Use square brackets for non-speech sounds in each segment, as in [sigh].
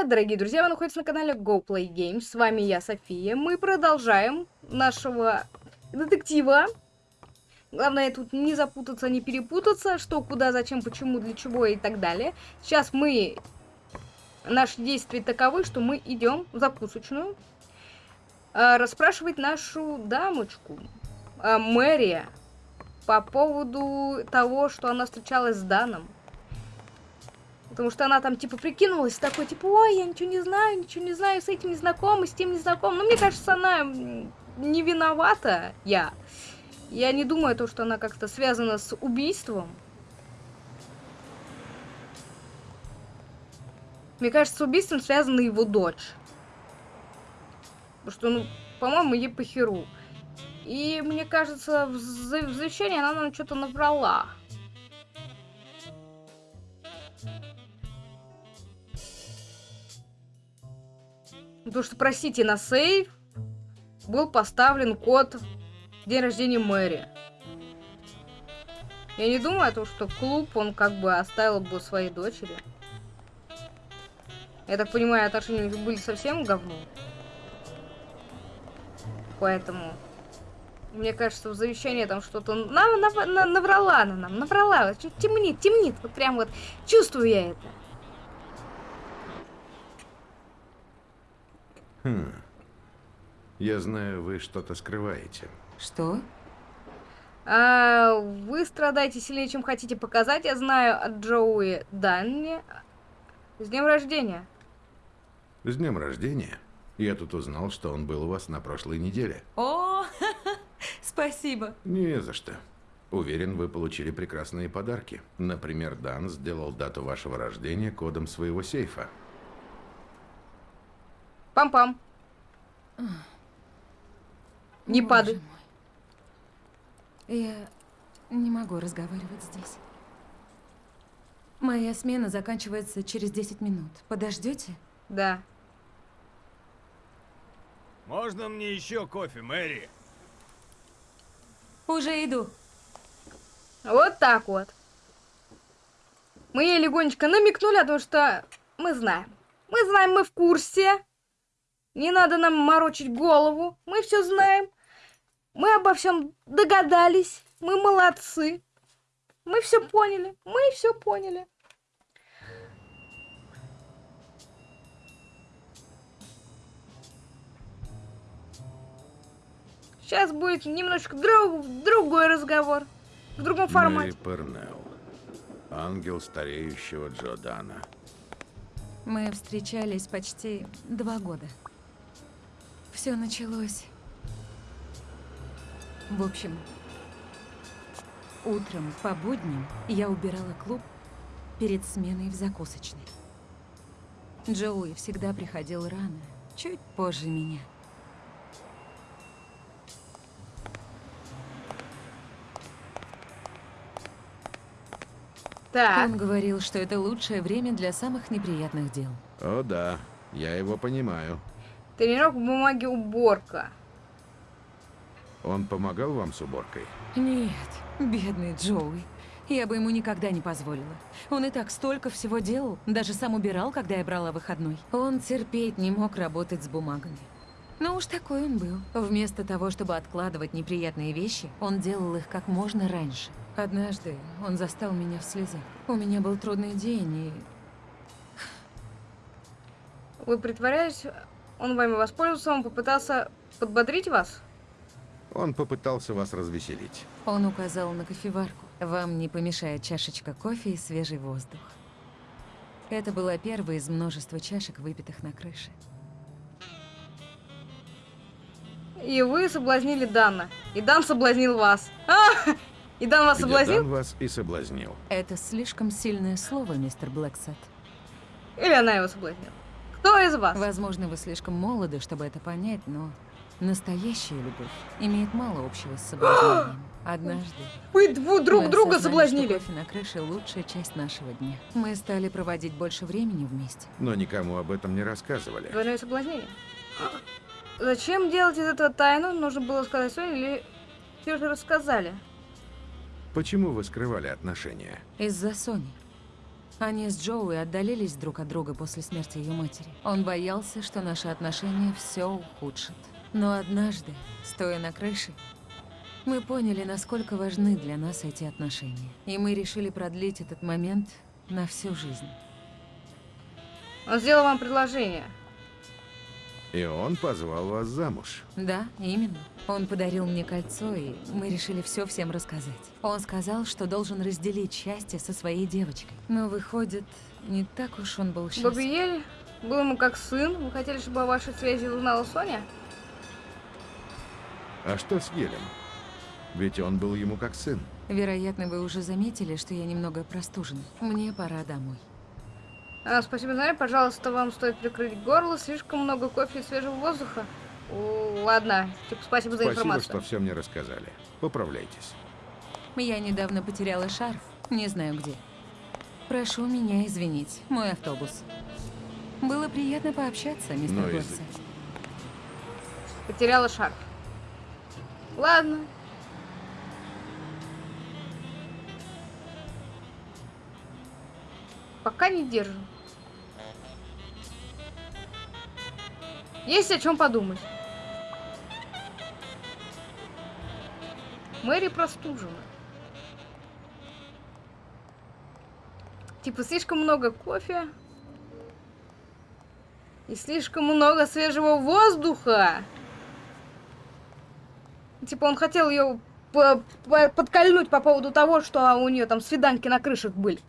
привет, дорогие друзья! Вы находитесь на канале Go Play Games. С вами я, София. Мы продолжаем нашего детектива. Главное тут не запутаться, не перепутаться, что, куда, зачем, почему, для чего и так далее. Сейчас мы... Наши действия таковы, что мы идем в закусочную э, расспрашивать нашу дамочку, э, Мэри, по поводу того, что она встречалась с Даном. Потому что она там, типа, прикинулась такой, типа, ой, я ничего не знаю, ничего не знаю, с этим не знакома, с тем не знакома. Но мне кажется, она не виновата, я. Я не думаю, то, что она как-то связана с убийством. Мне кажется, с убийством связана его дочь. Потому что, ну, по-моему, ей похеру. И мне кажется, в, завещании она нам что-то набрала. Потому что, простите, на сейф был поставлен код день рождения Мэри. Я не думаю о том, что клуб он как бы оставил бы своей дочери. Я так понимаю, отношения были совсем говно. Поэтому, мне кажется, в завещании там что-то нам нав нав наврала на нам, наврала. Темнит, темнит. Вот прям вот чувствую я это. Хм. Я знаю, вы что-то скрываете. Что? А, вы страдаете сильнее, чем хотите показать. Я знаю от Джоуи Данни. С днем рождения. С днем рождения? Я тут узнал, что он был у вас на прошлой неделе. О, [laughs] спасибо. Не за что. Уверен, вы получили прекрасные подарки. Например, Дан сделал дату вашего рождения кодом своего сейфа. Пам-пам. Не падай. Я не могу разговаривать здесь. Моя смена заканчивается через 10 минут. Подождете? Да. Можно мне еще кофе, Мэри? Уже иду. Вот так вот. Мы ей легонечко намекнули, потому что мы знаем. Мы знаем, мы в курсе. Не надо нам морочить голову. Мы все знаем. Мы обо всем догадались. Мы молодцы. Мы все поняли. Мы все поняли. Сейчас будет немножечко друг, другой разговор. В другом формате. Мэри Пернелл. Ангел стареющего Джодана. Мы встречались почти два года. Все началось... В общем, утром по будням я убирала клуб перед сменой в закусочной. Джоуи всегда приходил рано, чуть позже меня. Так. Он говорил, что это лучшее время для самых неприятных дел. О да, я его понимаю. Тренировка в бумаге уборка. Он помогал вам с уборкой? Нет, бедный Джоуи. Я бы ему никогда не позволила. Он и так столько всего делал, даже сам убирал, когда я брала выходной. Он терпеть не мог работать с бумагами. Но уж такой он был. Вместо того, чтобы откладывать неприятные вещи, он делал их как можно раньше. Однажды он застал меня в слезах. У меня был трудный день, и... Вы притворяетесь, он вами воспользовался, он попытался подбодрить вас? Он попытался вас развеселить. Он указал на кофеварку. Вам не помешает чашечка кофе и свежий воздух. Это была первая из множества чашек, выпитых на крыше. И вы соблазнили Дана. И Дан соблазнил вас. А! И Дан вас Где соблазнил? Дан вас и соблазнил. Это слишком сильное слово, мистер Блэксет. Или она его соблазнила? Кто из вас? Возможно, вы слишком молоды, чтобы это понять, но настоящая любовь имеет мало общего с соблазнением. [gasps] Однажды Вы дву- друг мы друга соблазнили. кофе на крыше лучшая часть нашего дня. Мы стали проводить больше времени вместе. Но никому об этом не рассказывали. Двойное соблазнение. Зачем делать из этого тайну? Нужно было сказать Соне или все же рассказали? Почему вы скрывали отношения? Из-за Сони. Они с Джоуи отдалились друг от друга после смерти ее матери. Он боялся, что наши отношения все ухудшат. Но однажды, стоя на крыше, мы поняли, насколько важны для нас эти отношения. И мы решили продлить этот момент на всю жизнь. Он сделал вам предложение. И он позвал вас замуж. Да, именно. Он подарил мне кольцо, и мы решили все всем рассказать. Он сказал, что должен разделить счастье со своей девочкой. Но выходит, не так уж он был счастлив. Бабиель был ему как сын. Вы хотели, чтобы о вашей связи узнала Соня? А что с Елем? Ведь он был ему как сын. Вероятно, вы уже заметили, что я немного простужена. Мне пора домой. А, спасибо, Наря. Пожалуйста, вам стоит прикрыть горло. Слишком много кофе и свежего воздуха. О, ладно. Типа, спасибо за Спасибо, информацию. что все мне рассказали. Поправляйтесь. Я недавно потеряла шарф. Не знаю где. Прошу меня извинить. Мой автобус. Было приятно пообщаться, мистер Ну, Горсет. если- Потеряла шарф. Ладно. Пока не держу. Есть о чем подумать. Мэри простужена. Типа слишком много кофе. И слишком много свежего воздуха. Типа он хотел ее подкольнуть по поводу того, что у нее там свиданки на крышах были.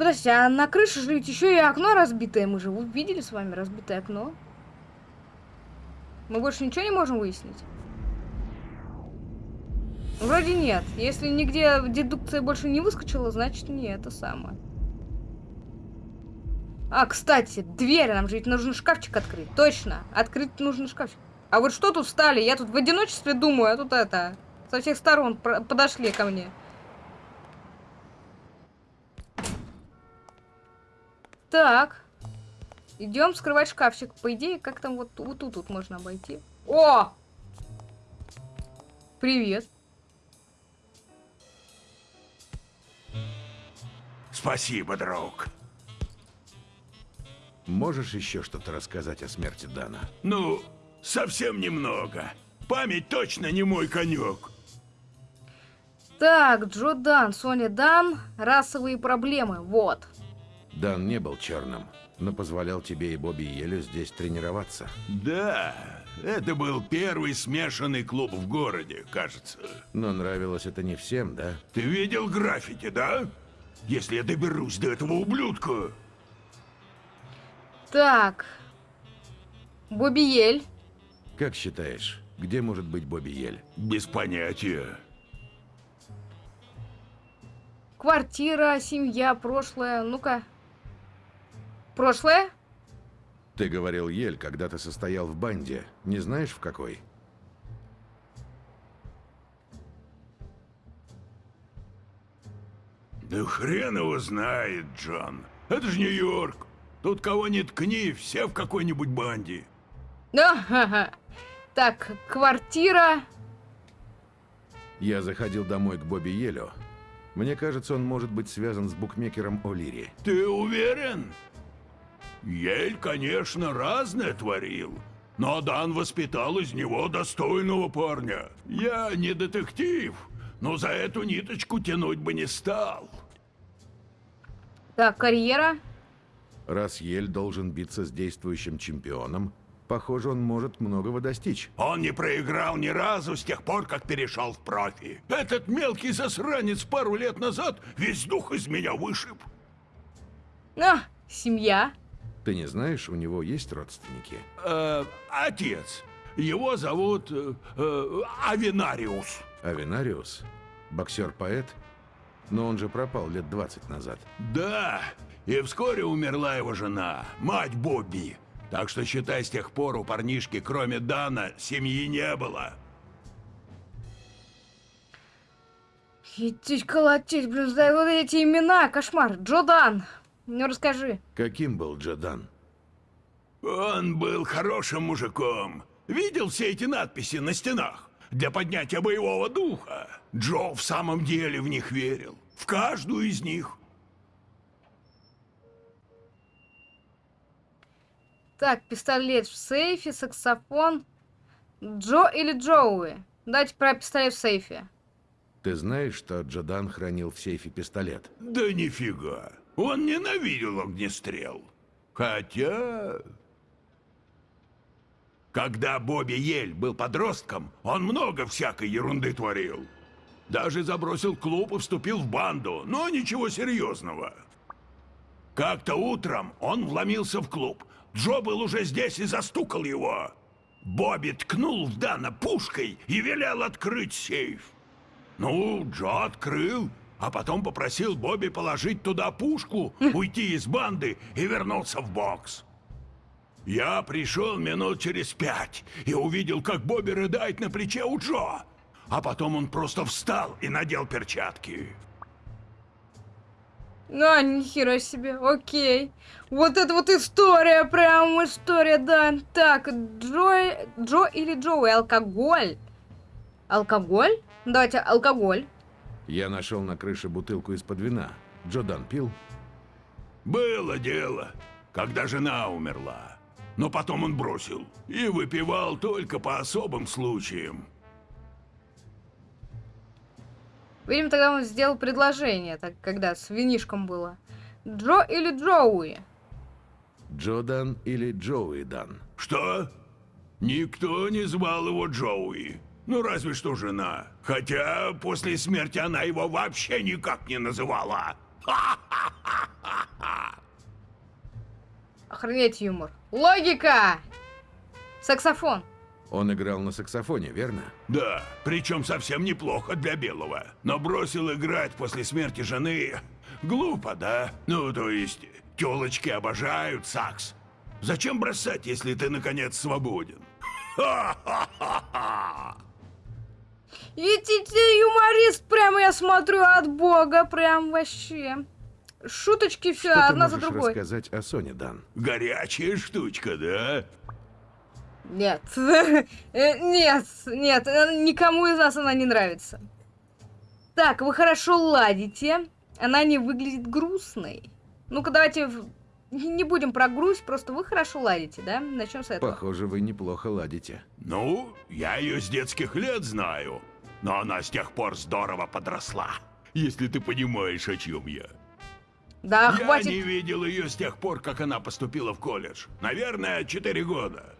Подожди, а на крыше же ведь еще и окно разбитое. Мы же видели с вами разбитое окно. Мы больше ничего не можем выяснить? Вроде нет. Если нигде дедукция больше не выскочила, значит не это самое. А, кстати, дверь, нам же ведь нужно шкафчик открыть. Точно, открыть нужно шкафчик. А вот что тут встали? Я тут в одиночестве думаю, а тут это... Со всех сторон подошли ко мне. Так. Идем скрывать шкафчик. По идее, как там вот, вот тут, тут можно обойти. О! Привет. Спасибо, друг. Можешь еще что-то рассказать о смерти Дана? Ну, совсем немного. Память точно не мой конек. Так, Джо Дан, Соня Дан, расовые проблемы. Вот. Дан не был черным, но позволял тебе и Бобби Елю здесь тренироваться. Да, это был первый смешанный клуб в городе, кажется. Но нравилось это не всем, да? Ты видел граффити, да? Если я доберусь до этого ублюдка... Так. Бобби Ель. Как считаешь, где может быть Бобби Ель? Без понятия. Квартира, семья, прошлое. Ну-ка. Прошлое? Ты говорил Ель, когда ты состоял в банде. Не знаешь, в какой? Да хрен его знает, Джон. Это же Нью-Йорк. Тут кого ни ткни, все в какой-нибудь банде. Да. Так, квартира. Я заходил домой к Бобби Елю. Мне кажется, он может быть связан с букмекером О'Лири. Ты уверен? Ель, конечно, разное творил. Но Дан воспитал из него достойного парня. Я не детектив, но за эту ниточку тянуть бы не стал. Так, карьера. Раз Ель должен биться с действующим чемпионом, похоже, он может многого достичь. Он не проиграл ни разу с тех пор, как перешел в профи. Этот мелкий засранец пару лет назад весь дух из меня вышиб. А, семья. Ты не знаешь, у него есть родственники? Э, отец. Его зовут э, э, Авинариус. Авинариус? Боксер-поэт? Но он же пропал лет 20 назад. Да, и вскоре умерла его жена, мать Бобби. Так что, считай, с тех пор у парнишки, кроме Дана, семьи не было. Идти колотить, блин, за вот эти имена, кошмар. Джодан, ну расскажи. Каким был Джадан? Он был хорошим мужиком. Видел все эти надписи на стенах? Для поднятия боевого духа. Джо в самом деле в них верил. В каждую из них. Так, пистолет в сейфе, саксофон. Джо или Джоуи? Давайте про пистолет в сейфе. Ты знаешь, что Джодан хранил в сейфе пистолет? Да нифига. Он ненавидел огнестрел. Хотя... Когда Бобби Ель был подростком, он много всякой ерунды творил. Даже забросил клуб и вступил в банду, но ничего серьезного. Как-то утром он вломился в клуб. Джо был уже здесь и застукал его. Бобби ткнул в Дана пушкой и велел открыть сейф. Ну, Джо открыл, а потом попросил Бобби положить туда пушку, уйти из банды и вернулся в бокс. Я пришел минут через пять и увидел, как Бобби рыдает на плече у Джо. А потом он просто встал и надел перчатки. А, нихера себе, окей. Вот это вот история, прям история, да. Так, Джо, Джо или Джоуи, алкоголь? Алкоголь? Давайте, алкоголь. Я нашел на крыше бутылку из-под вина. Джодан пил? Было дело, когда жена умерла. Но потом он бросил и выпивал только по особым случаям. Видимо, тогда он сделал предложение, так когда с винишком было. Джо или Джоуи? Джодан или Джоуи Дан? Что? Никто не звал его Джоуи. Ну, разве что жена. Хотя после смерти она его вообще никак не называла. [laughs] Охренеть юмор. Логика! Саксофон. Он играл на саксофоне, верно? Да, причем совсем неплохо для белого. Но бросил играть после смерти жены. Глупо, да? Ну, то есть, телочки обожают сакс. Зачем бросать, если ты, наконец, свободен? [laughs] Ха-ха-ха-ха! Ведь ты юморист, прямо я смотрю от бога, прям вообще. Шуточки все Что ты одна за другой. рассказать о Соне, Дан? Горячая штучка, да? Нет. [laughs] Э, Нет, нет, э, никому из нас она не нравится. Так, вы хорошо ладите. Она не выглядит грустной. Ну-ка, давайте не будем про грусть, просто вы хорошо ладите, да? Начнем с этого. Похоже, вы неплохо ладите. Ну, я ее с детских лет знаю. Но она с тех пор здорово подросла. Если ты понимаешь, о чем я. Да, я хватит. не видел ее с тех пор, как она поступила в колледж. Наверное, 4 года.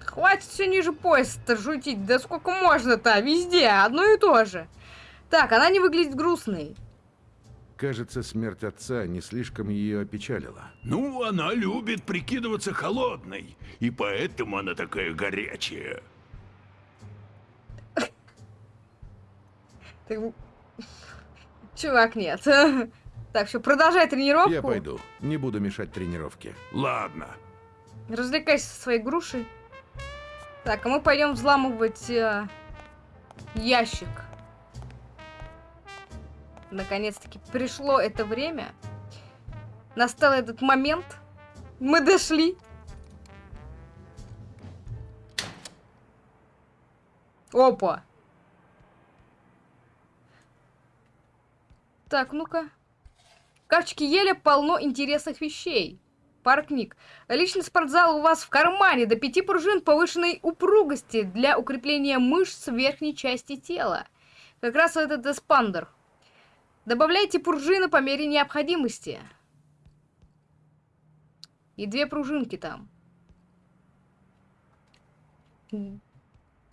Хватит все ниже пояса-то шутить. Да сколько можно-то? Везде одно и то же. Так, она не выглядит грустной. Кажется, смерть отца не слишком ее опечалила. Ну, она любит прикидываться холодной. И поэтому она такая горячая. Так, Чувак, нет. [laughs] Так, все, продолжай тренировку. Я пойду. Не буду мешать тренировке. Ладно. Развлекайся со своей грушей. Так, а мы пойдем взламывать э, ящик. Наконец-таки пришло это время. Настал этот момент. Мы дошли. Опа. Так, ну-ка. Карточке еле полно интересных вещей. Пара. Личный спортзал у вас в кармане. До пяти пружин повышенной упругости для укрепления мышц верхней части тела. Как раз этот эспандер. Добавляйте пружины по мере необходимости. И две пружинки там.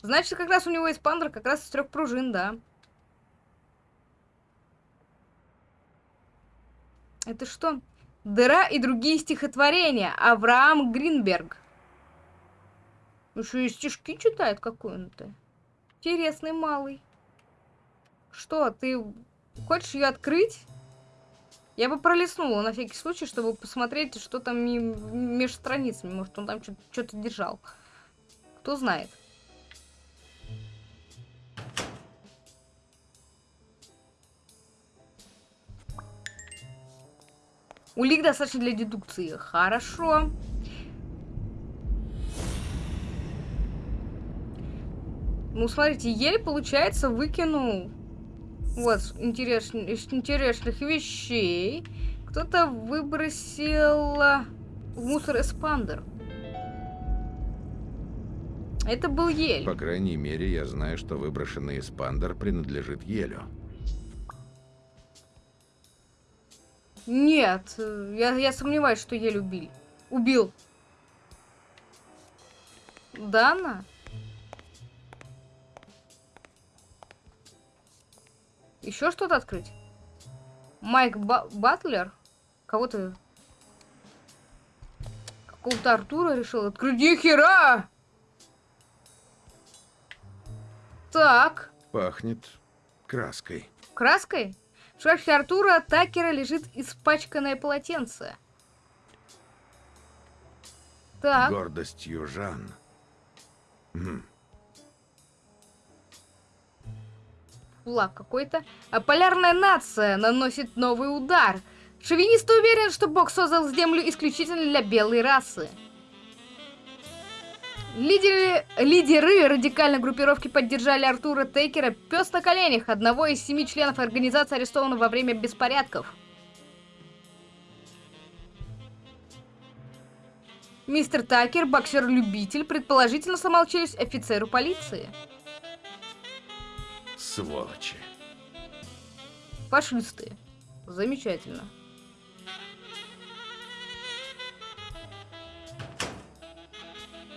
Значит, как раз у него эспандер как раз из трех пружин, да. Это что? Дыра и другие стихотворения. Авраам Гринберг. Еще и стишки читает какой он-то. Интересный малый. Что, ты хочешь ее открыть? Я бы пролистнула на всякий случай, чтобы посмотреть, что там между страницами. Может, он там что-то держал. Кто знает. Улик достаточно для дедукции. Хорошо. Ну, смотрите, еле, получается, выкинул Вот, интерес... из интересных вещей. Кто-то выбросил а, в мусор эспандер. Это был ель. По крайней мере, я знаю, что выброшенный эспандер принадлежит Елю. Нет, я, я сомневаюсь, что ель убил. Убил. Дана? Еще что-то открыть? Майк Ба- Батлер? Кого ты? Какого-то Артура решил открыть? Ни хера! Так, Пахнет краской. краской? В шкафе Артура Такера лежит испачканное полотенце. Так, Гордость южан. М, флаг какой-то. А полярная нация наносит новый удар. Шовинисты уверены, что Бог создал Землю исключительно для белой расы. Лидеры, лидеры радикальной группировки поддержали Артура Тейкера пес на коленях, одного из семи членов организации, арестованного во время беспорядков. Мистер Такер, боксер-любитель, предположительно сломал челюсть офицеру полиции. Сволочи. Фашисты. Замечательно.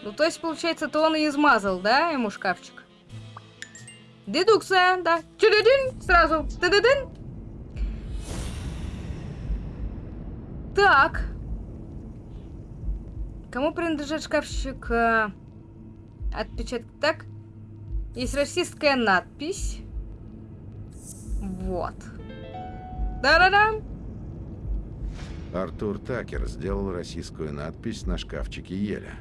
Ну, то есть, получается, то он и измазал, да, ему шкафчик? Дедукция, да. Чудодин, сразу. Дедедин. Так. Кому принадлежит шкафчик? э, Отпечаток. Так. Есть российская надпись. Вот. Да-да-да. Артур Такер сделал российскую надпись на шкафчике Еля.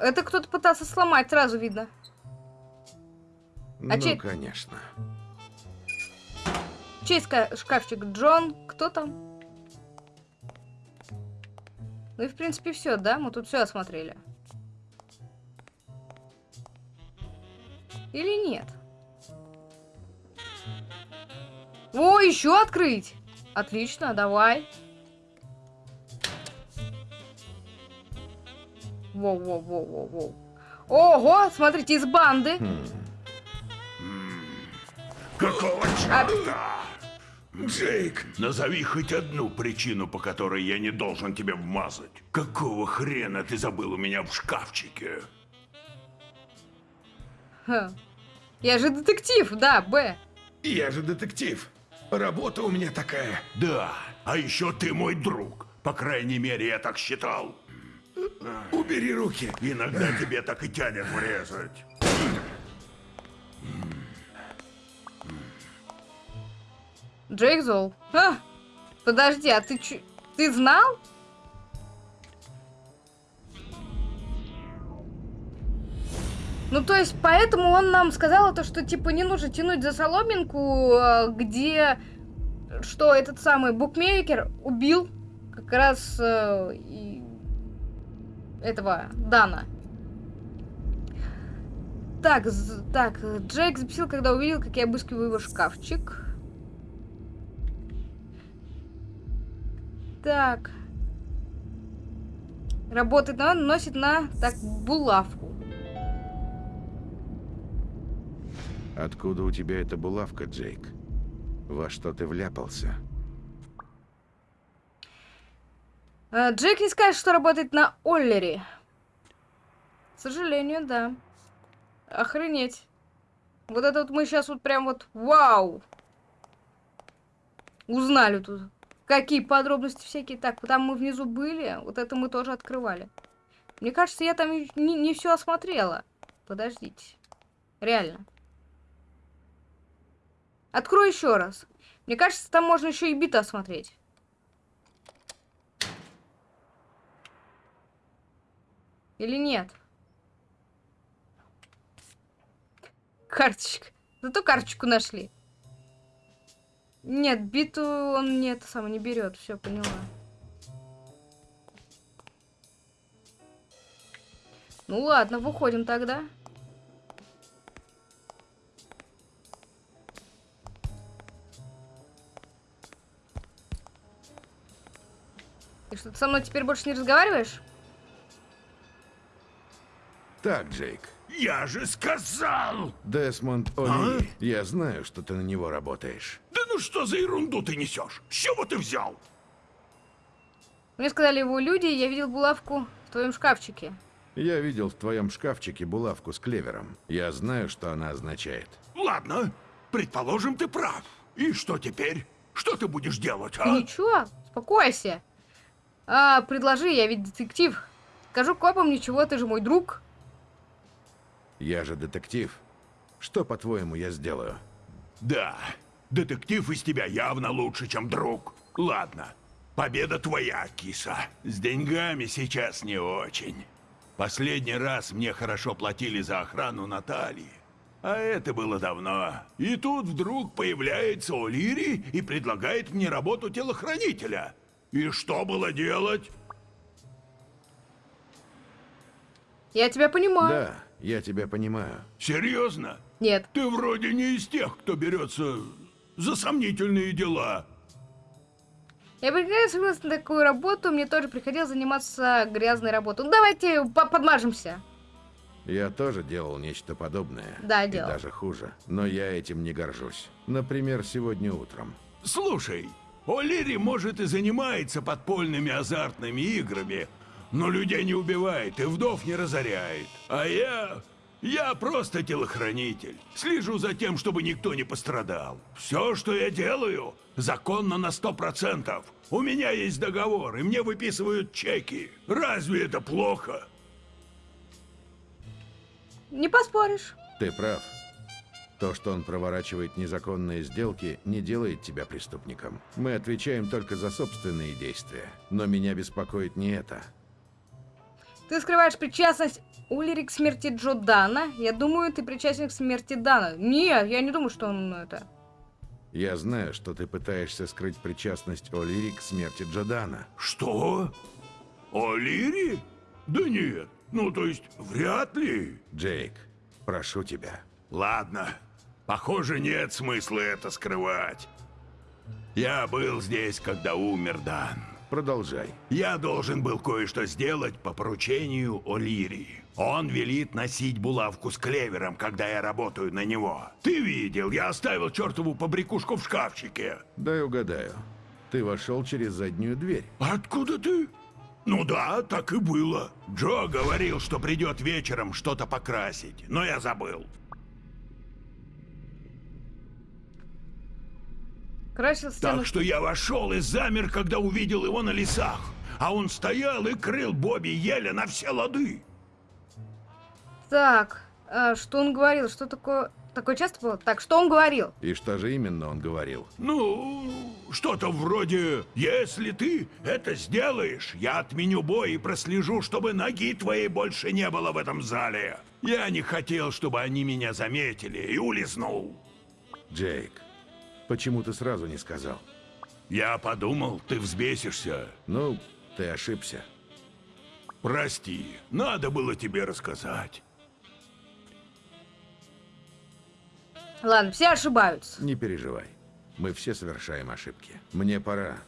Это кто-то пытался сломать, сразу видно. ну, че- конечно. Чей ска- шкафчик? Джон? Кто там? Ну и в принципе все, да? Мы тут все осмотрели. Или нет? О, еще открыть! Отлично, давай. Воу-воу-воу-воу-воу. Ого, смотрите, из банды. Хм, Какого черта? Джейк, назови хоть одну причину, по которой я не должен тебе вмазать. Какого хрена ты забыл у меня в шкафчике? Ха. Я же детектив, да, Б. Я же детектив. Работа у меня такая. Да, а еще ты мой друг. По крайней мере, я так считал. Убери руки. Иногда тебе так и тянет врезать. Джейк Зол. А, подожди, а ты чё? Ты знал? Ну, то есть, поэтому он нам сказал то, что, типа, не нужно тянуть за соломинку, э, где, что этот самый букмекер убил как раз э, и этого Дана. Так, так, Джейк записал, когда увидел, как я обыскиваю его шкафчик. Так. Работает на носит на так булавку. Откуда у тебя эта булавка, Джейк? Во что ты вляпался? Э, Джейк не скажет, что работает на Оллере. К сожалению, да. Охренеть. Вот это вот мы сейчас вот прям вот вау. Узнали тут. Какие подробности всякие. Так, там мы внизу были. Вот это мы тоже открывали. Мне кажется, я там не, не все осмотрела. Подождите. Реально. Открой еще раз. Мне кажется, там можно еще и биты осмотреть. Или нет? Карточка. Зато карточку нашли. Нет, биту он не это самое не берет. Все, поняла. Ну ладно, выходим тогда. Ты со мной теперь больше не разговариваешь? Так, Джейк. Я же сказал! Десмонд О'Ли, я знаю, что ты на него работаешь. Да ну что за ерунду ты несешь? С чего ты взял? Мне сказали его люди, я видел булавку в твоем шкафчике. Я видел в твоем шкафчике булавку с клевером. Я знаю, что она означает. Ладно, предположим, ты прав. И что теперь? Что ты будешь делать, а? ничего, успокойся. А, предложи, я ведь детектив. Скажу копам ничего, ты же мой друг. Я же детектив. Что, по-твоему, я сделаю? Да, детектив из тебя явно лучше, чем друг. Ладно, победа твоя, киса. С деньгами сейчас не очень. Последний раз мне хорошо платили за охрану Натальи. А это было давно. И тут вдруг появляется О'Лири и предлагает мне работу телохранителя. И что было делать? Я тебя понимаю. Да, я тебя понимаю. Серьезно? Нет. Ты вроде не из тех, кто берется за сомнительные дела. Я прекрасно согласна на такую работу, мне тоже приходилось заниматься грязной работой. Ну, давайте по- подмажемся. Я тоже делал нечто подобное. Да, и делал. даже хуже. Но я этим не горжусь. Например, сегодня утром. Слушай, О'Лири, может, и занимается подпольными азартными играми, но людей не убивает и вдов не разоряет. А я... Я просто телохранитель. Слежу за тем, чтобы никто не пострадал. Все, что я делаю, законно на сто процентов. У меня есть договор, и мне выписывают чеки. Разве это плохо? Не поспоришь. Ты прав. То, что он проворачивает незаконные сделки, не делает тебя преступником. Мы отвечаем только за собственные действия. Но меня беспокоит не это. Ты скрываешь причастность Улири к смерти Джо Дана. Я думаю, ты причастен к смерти Дана. Нет, я не думаю, что он это... Я знаю, что ты пытаешься скрыть причастность О'Лири к смерти Джодана. Что? О'Лири? Да нет. Ну, то есть, вряд ли. Джейк, прошу тебя. Ладно. Похоже, нет смысла это скрывать. Я был здесь, когда умер Дан. Продолжай. Я должен был кое-что сделать по поручению О'Лири. Он велит носить булавку с клевером, когда я работаю на него. Ты видел, я оставил чертову побрякушку в шкафчике. Дай угадаю. Ты вошел через заднюю дверь. Откуда ты? Ну да, так и было. Джо говорил, что придет вечером что-то покрасить, но я забыл. Красил стену. Так что я вошел и замер, когда увидел его на лесах. А он стоял и крыл Бобби еле на все лады. Так, а, что он говорил? Что такое... Такое часто было? Так, что он говорил? И что же именно он говорил? Ну, что-то вроде «Если ты это сделаешь, я отменю бой и прослежу, чтобы ноги твоей больше не было в этом зале». Я не хотел, чтобы они меня заметили, и улизнул. Джейк, почему ты сразу не сказал? Я подумал, ты взбесишься. Ну, ты ошибся. Прости, надо было тебе рассказать. Ладно, все ошибаются. Не переживай. Мы все совершаем ошибки. Мне пора.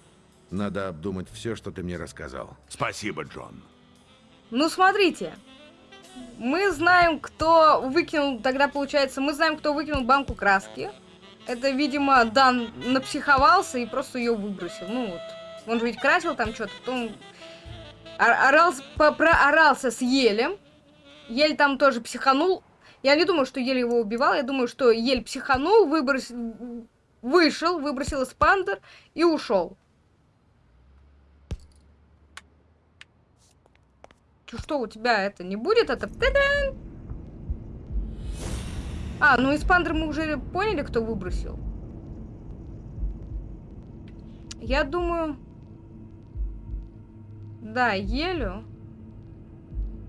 Надо обдумать все, что ты мне рассказал. Спасибо, Джон. Ну, смотрите. Мы знаем, кто выкинул... Тогда, получается, мы знаем, кто выкинул банку краски. Это, видимо, Дан напсиховался и просто ее выбросил. Ну вот. Он же ведь красил там что-то, потом ор- орался, проорался с Елем. Ель там тоже психанул. Я не думаю, что Ель его убивал. Я думаю, что Ель психанул, выбросил... Вышел, выбросил эспандер и ушел. Что у тебя это не будет? Это... Та-дам! А, ну эспандер мы уже поняли, кто выбросил. Я думаю... Да, Елю.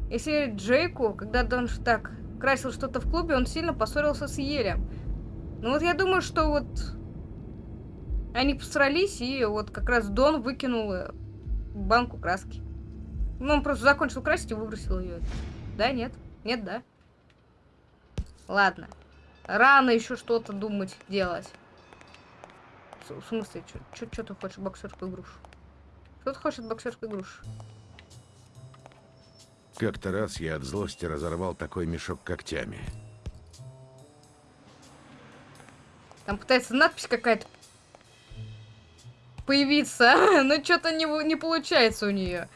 Если Джейку, когда он так красил что-то в клубе, он сильно поссорился с Елем. Ну вот я думаю, что вот они посрались, и вот как раз Дон выкинул э, банку краски. Ну, он просто закончил красить и выбросил ее. Да, нет? Нет, да? Ладно. Рано еще что-то думать, делать. В смысле, что ты хочешь боксерскую грушу? Что ты хочешь от боксерской груши? Как-то раз я от злости разорвал такой мешок когтями. Там пытается надпись какая-то появиться, [laughs] но что-то не, не получается у нее.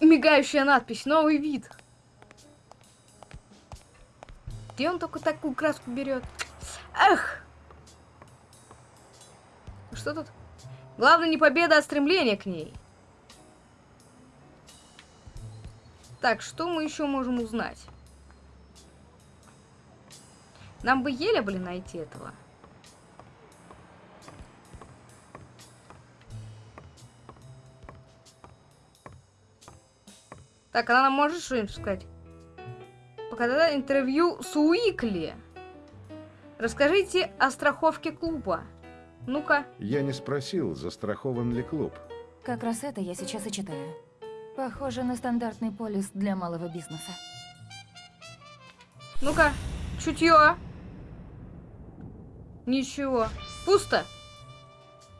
Мигающая надпись, новый вид. Где он только такую краску берет? Эх! Что тут? Главное не победа, а стремление к ней. Так, что мы еще можем узнать? Нам бы еле, блин, найти этого. Так, она нам может что-нибудь сказать? Показать интервью с Уикли. Расскажите о страховке клуба. Ну-ка. Я не спросил, застрахован ли клуб. Как раз это я сейчас и читаю. Похоже на стандартный полис для малого бизнеса. Ну-ка. Чутье. Ничего. Пусто.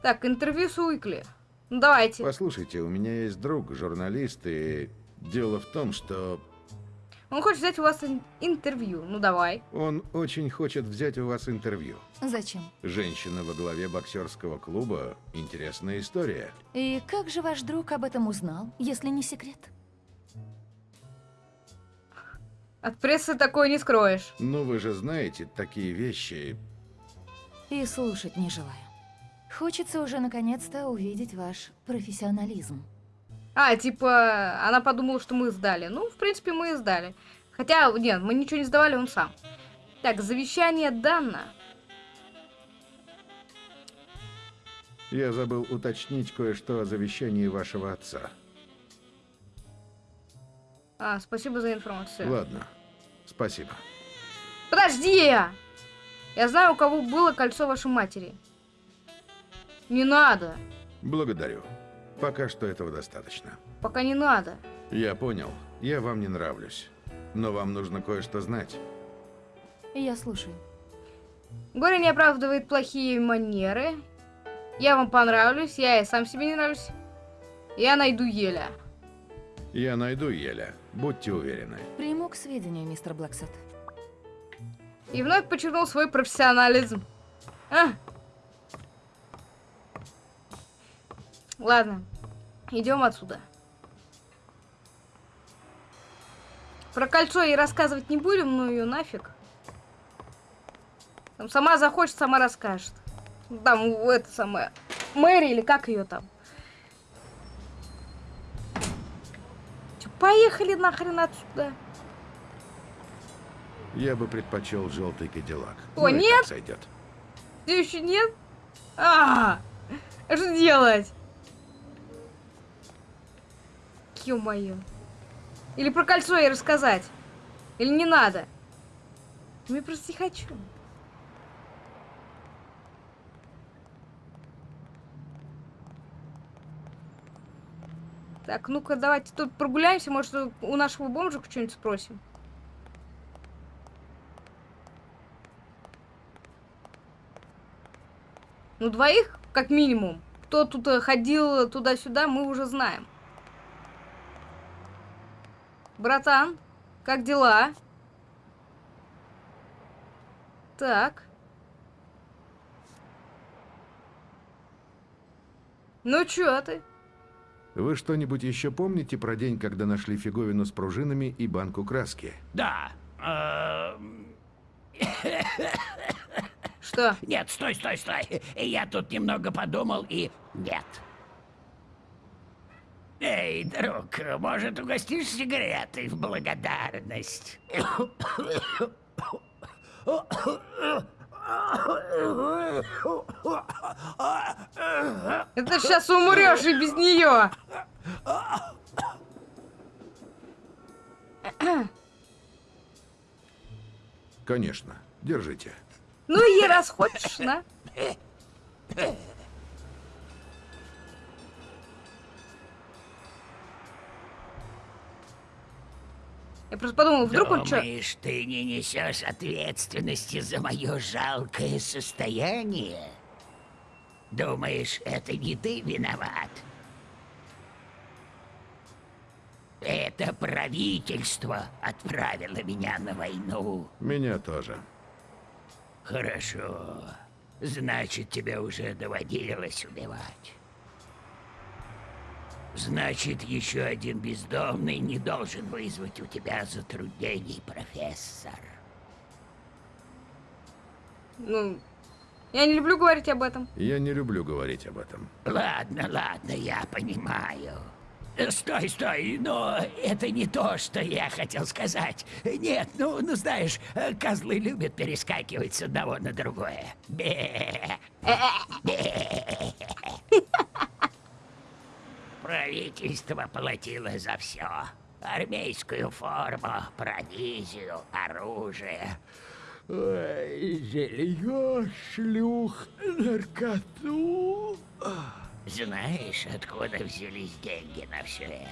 Так, интервью с Уикли. Ну, давайте. Послушайте, у меня есть друг, журналист, и дело в том, что Он хочет взять у вас ин- интервью. Ну, давай. он очень хочет взять у вас интервью. Зачем? Женщина во главе боксерского клуба – интересная история. И как же ваш друг об этом узнал, если не секрет? От прессы такое не скроешь. Ну, вы же знаете, такие вещи... И слушать не желаю. Хочется уже наконец-то увидеть ваш профессионализм. А, типа, она подумала, что мы сдали. Ну, в принципе, мы и сдали. Хотя, нет, мы ничего не сдавали, он сам. Так, завещание Данна. Я забыл уточнить кое-что о завещании вашего отца. А, спасибо за информацию. Ладно, спасибо. Подожди! Я знаю, у кого было кольцо вашей матери. Не надо. Благодарю. Пока что этого достаточно. Пока не надо. Я понял, я вам не нравлюсь. Но вам нужно кое-что знать. Я слушаю. Горе не оправдывает плохие манеры. Я вам понравлюсь, я и сам себе не нравлюсь. Я найду Еля. Я найду Еля, будьте уверены. Приму к сведению, мистер Блэксет. И вновь подчеркнул свой профессионализм. А. Ладно, идем отсюда. Про кольцо ей рассказывать не будем, ну ее нафиг. Там сама захочет, сама расскажет. Там это самое. Мэри или как ее там. Чё, поехали нахрен отсюда. Я бы предпочел желтый кадиллак. О, Ну и нет! сойдет. Все еще нет? А, что делать? Ё-моё. Или про кольцо ей рассказать? Или не надо? Ну, Я просто не хочу. Так, ну-ка, давайте тут прогуляемся, может, у нашего бомжика что-нибудь спросим. Ну, двоих, как минимум. Кто тут э, ходил туда-сюда, мы уже знаем. Братан, как дела? Так. Ну, чё ты? Вы что-нибудь еще помните про день, когда нашли фиговину с пружинами и банку краски? Да. э, Что? Нет, стой, стой, стой. Я тут немного подумал и... Нет. Эй, друг, может, угостишь сигаретой в благодарность? Это сейчас умрешь и без нее. Конечно. Держите. Ну и раз хочешь, на. Я просто подумал, вдруг он что... Думаешь, ты не несешь ответственности за мое жалкое состояние? Думаешь, это не ты виноват? Это правительство отправило меня на войну. Меня тоже. Хорошо. Значит, тебе уже доводилось убивать. Значит, еще один бездомный не должен вызвать у тебя затруднений, профессор. Ну, я не люблю говорить об этом. Я не люблю говорить об этом. Ладно, ладно, я понимаю. Стой, стой, но это не то, что я хотел сказать. Нет, ну, ну знаешь, козлы любят перескакивать с одного на другое. Бе. Бе. Правительство платило за все. Армейскую форму, провизию, оружие. Ой, Жилье, шлюх, наркоту. Знаешь, откуда взялись деньги на все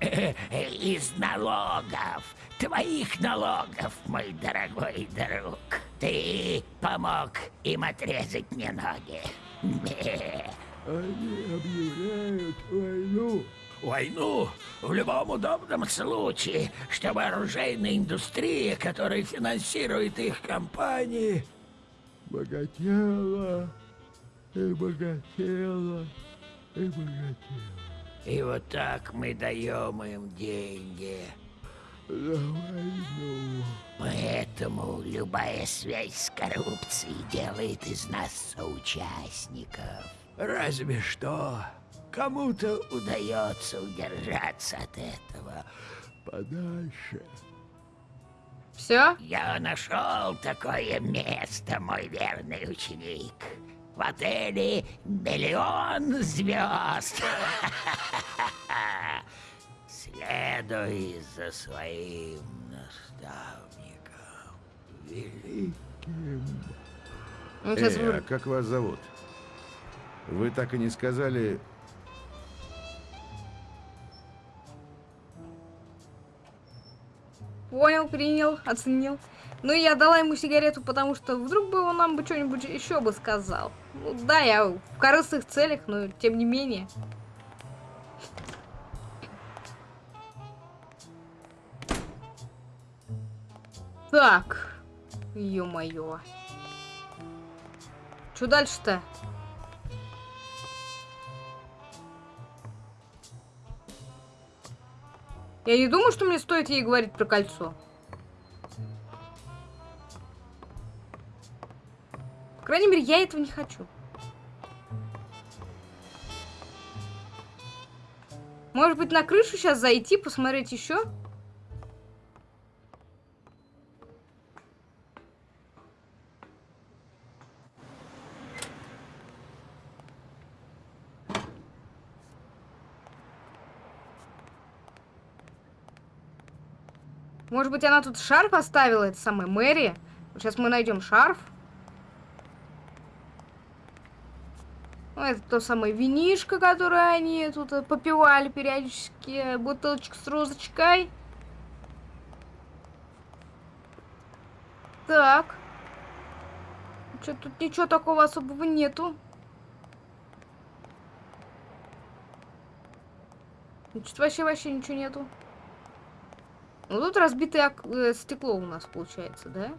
это? [clears throat] Из налогов. Твоих налогов, мой дорогой друг. Ты помог им отрезать мне ноги. [clears throat] Они объявляют войну. Войну в любом удобном случае, чтобы оружейная индустрия, которая финансирует их компании, богатела и богатела и богатела. И вот так мы даем им деньги. За войну. Поэтому любая связь с коррупцией делает из нас соучастников. Разве что кому-то удается удержаться от этого подальше. Все? Я нашел такое место, мой верный ученик. В отеле миллион звезд. [laughs] Следуй за своим наставником, великим. Эй, а как вас зовут? Вы так и не сказали... Понял, принял, оценил. Ну, я дала ему сигарету, потому что вдруг бы он нам бы что-нибудь еще бы сказал. Ну, да, я в корыстных целях, но тем не менее. Так. Ё-моё. Что дальше-то? Я не думаю, что мне стоит ей говорить про кольцо. По крайней мере, я этого не хочу. Может быть, на крышу сейчас зайти, посмотреть еще? Может быть, она тут шарф оставила, это самая Мэри? Сейчас мы найдем шарф. Ну, это то самое винишко, которое они тут э, попивали периодически. Бутылочка с розочкой. Так. Что тут ничего такого особого нету. Значит, вообще вообще ничего нету. Ну тут разбитое э, стекло у нас получается, да?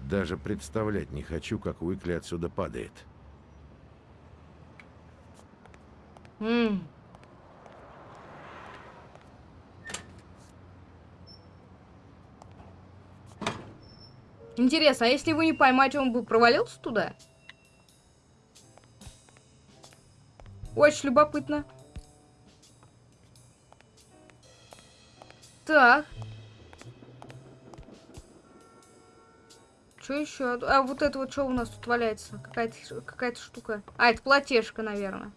Даже представлять не хочу, как Уикли отсюда падает. М. Интересно, а если его не поймать, он бы провалился туда? Очень любопытно. Так. Что еще? А вот это вот что у нас тут валяется? Какая-то какая штука. А, это платежка, наверное.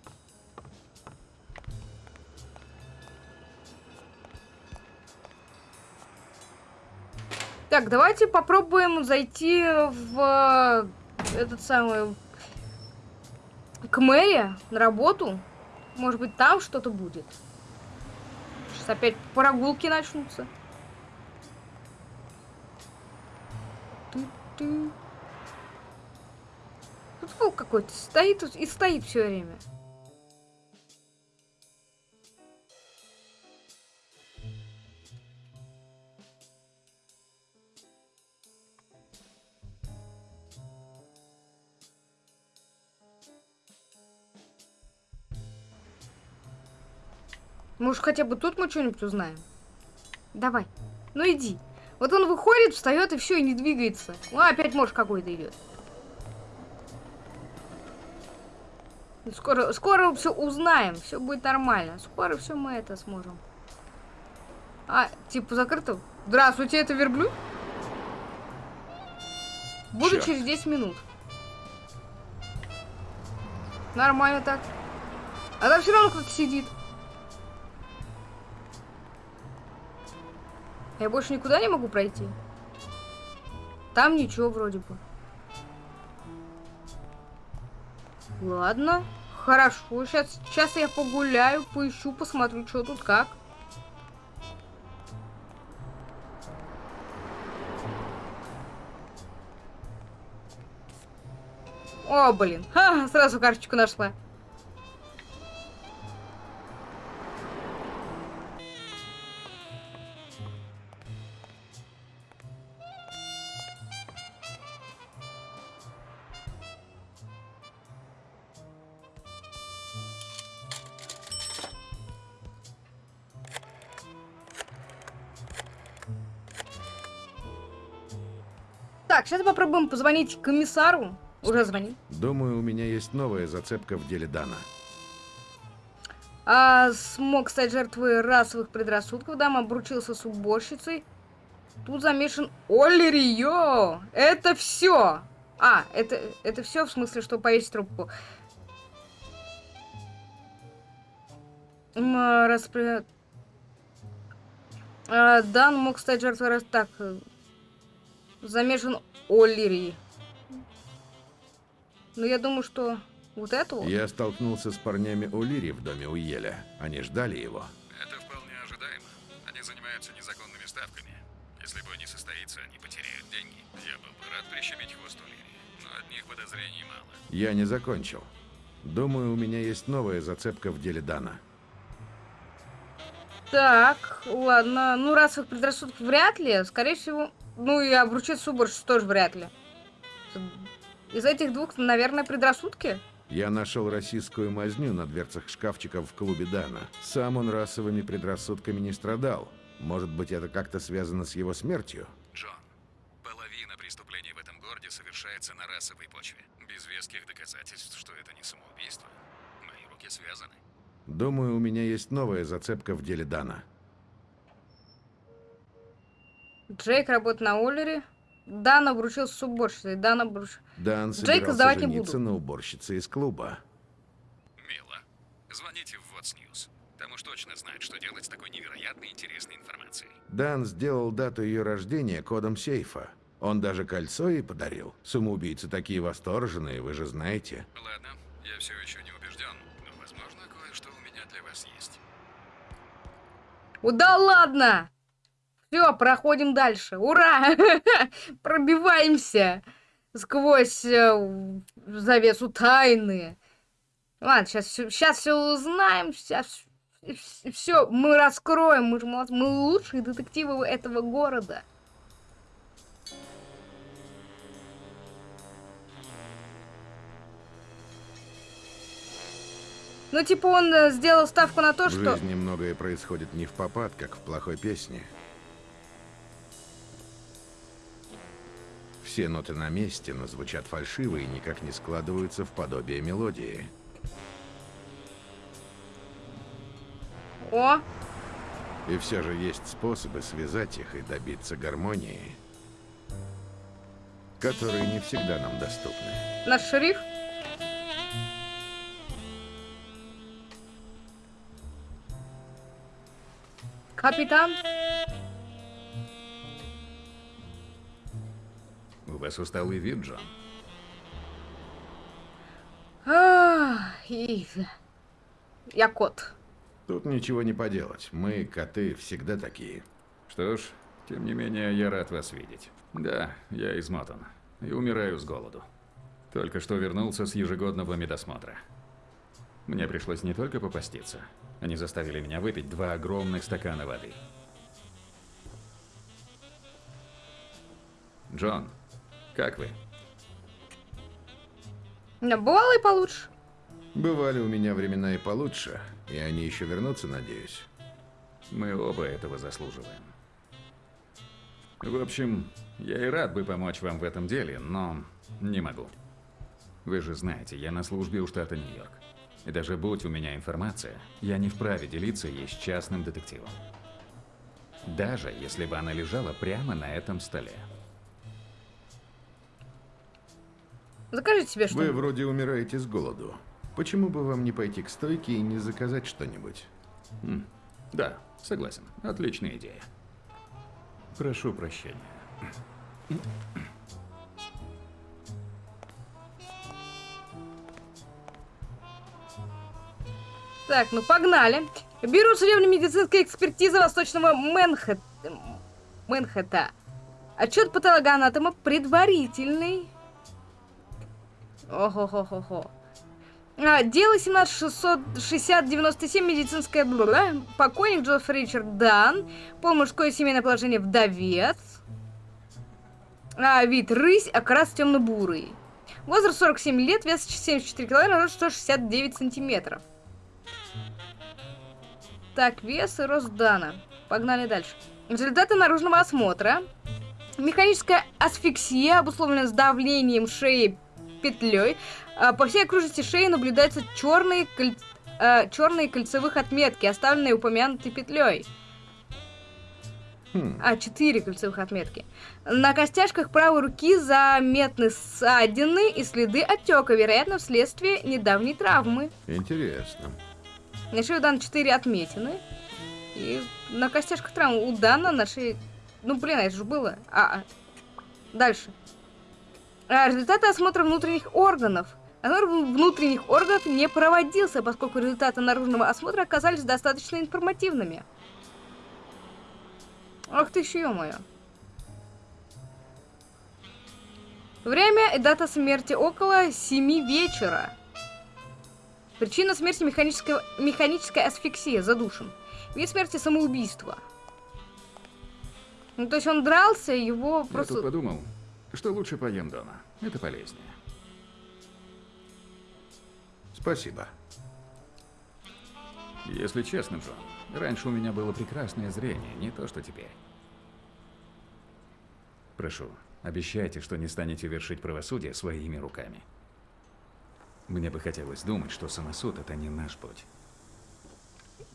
Так, давайте попробуем зайти в этот самый к мэри на работу. Может быть, там что-то будет. Сейчас опять прогулки начнутся. Тут волк какой-то стоит и стоит все время. Может, хотя бы тут мы что-нибудь узнаем? Давай. Ну иди. Вот он выходит, встает и все, и не двигается. Ну, опять может какой-то идет. Скоро, скоро все узнаем, все будет нормально. Скоро все мы это сможем. А, типа закрыто? Здравствуйте, это верблюд? Буду Чёрт. через 10 минут. Нормально так. А там все равно кто-то сидит. Я больше никуда не могу пройти. Там ничего вроде бы. Ладно. Хорошо. Сейчас, сейчас я погуляю, поищу, посмотрю, что тут как. О, блин. Ха, сразу карточку нашла. Сейчас попробуем позвонить комиссару. Уже звоним. Думаю, у меня есть новая зацепка в деле Дана. А, смог стать жертвой расовых предрассудков, дама обручился с уборщицей. Тут замешан Олли Рио. Это все. А, это, это все в смысле, что повесить трубку. Распри- А, Дан мог стать жертвой раз так. Замешан Олли Ри. Ну, я думаю, что вот это вот. Я столкнулся с парнями Улири в доме Уеля. Они ждали его. Это вполне ожидаемо. Они занимаются незаконными ставками. Если бой не состоится, они потеряют деньги. Я был бы рад прищемить хвост у Лири, но от них подозрений мало. Я не закончил. Думаю, у меня есть новая зацепка в деле Дана. Так, ладно. Ну, расовых предрассудков вряд ли. Скорее всего, ну и обручиться уборщицу тоже вряд ли. Из этих двух, наверное, предрассудки? Я нашел российскую мазню на дверцах шкафчиков в клубе Дана. Сам он расовыми предрассудками не страдал. Может быть, это как-то связано с его смертью? Джон, половина преступлений в этом городе совершается на расовой почве. Без веских доказательств, что это не самоубийство. Мои руки связаны. Думаю, у меня есть новая зацепка в деле Дана. Джейк работает на Оллере. Дан обручился с уборщицей. Дан обруч... Дан Джейка сдавать не буду. на уборщице из клуба. Мило. Звоните в What's News. Там уж точно знают, что делать с такой невероятной интересной информацией. Дан сделал дату ее рождения кодом сейфа. Он даже кольцо ей подарил. Самоубийцы такие восторженные, вы же знаете. Ладно, я все еще не убежден, но, возможно, кое-что у меня для вас есть. О, да ладно! Все, проходим дальше. Ура! [laughs] Пробиваемся сквозь э, завесу тайны. Ладно, сейчас все, сейчас все узнаем, сейчас все мы раскроем, мы же молодцы, мы лучшие детективы этого города. Ну, типа, он э, сделал ставку на то, В что... жизни многое происходит не в попад, как в плохой песне. Все ноты на месте, но звучат фальшиво и никак не складываются в подобие мелодии. О, И все же есть способы связать их и добиться гармонии, которые не всегда нам доступны. наш шериф. Капитан. У вас усталый вид, Джон. А, и- Я кот. Тут ничего не поделать. Мы, коты, всегда такие. Что ж, тем не менее, я рад вас видеть. Да, я измотан. И умираю с голоду. Только что вернулся с ежегодного медосмотра. Мне пришлось не только попаститься. Они заставили меня выпить два огромных стакана воды. Джон, как вы? Да, бывало и получше. Бывали у меня времена и получше, и они еще вернутся, надеюсь. Мы оба этого заслуживаем. В общем, я и рад бы помочь вам в этом деле, но не могу. Вы же знаете, я на службе у штата Нью-Йорк. И даже будь у меня информация, я не вправе делиться ей с частным детективом. Даже если бы она лежала прямо на этом столе. Закажите себе Вы что-нибудь. вроде умираете с голоду. Почему бы вам не пойти к стойке и не заказать что-нибудь? М, Да, согласен. Отличная идея. Прошу прощения. Так, ну погнали. Бюро судебно-медицинской экспертизы Восточного Мэнхэт... Мэнхэта. Отчет патологоанатома предварительный. Ого-го-го-го. А, дело 17660-97, медицинская бла Покойник Джофф Ричард Дан. Пол мужское семейное положение вдовец. А, вид рысь, окрас темно-бурый. Возраст 47 лет, вес 74 килограмма, рост 169 сантиметров. Так, вес и рост Дана. Погнали дальше. Результаты наружного осмотра. Механическая асфиксия, обусловлена с давлением шеи петлей. А, По всей окружности шеи наблюдаются черные, коль- а, черные кольцевых отметки, оставленные упомянутой петлей. Хм, А, четыре кольцевых отметки. На костяшках правой руки заметны ссадины и следы отека, вероятно, вследствие недавней травмы. интересно. На шее у Дана 4 отметины. И на костяшках травмы у Дана на шее... Ну, блин, это же было. А, а. Дальше. А, результаты осмотра внутренних органов. Осмотр внутренних органов не проводился, поскольку результаты наружного осмотра оказались достаточно информативными. Ах ты еще, ё-моё. Время и дата смерти около 7 вечера. Причина смерти механическая, механическая асфиксия, задушен. Вид смерти самоубийство. Ну, то есть он дрался, его Я просто... тут подумал, что лучше поем дома. Это полезнее. Спасибо. Если честно, Джон, раньше у меня было прекрасное зрение, не то что теперь. Прошу, обещайте, что не станете вершить правосудие своими руками. Мне бы хотелось думать, что самосуд – это не наш путь.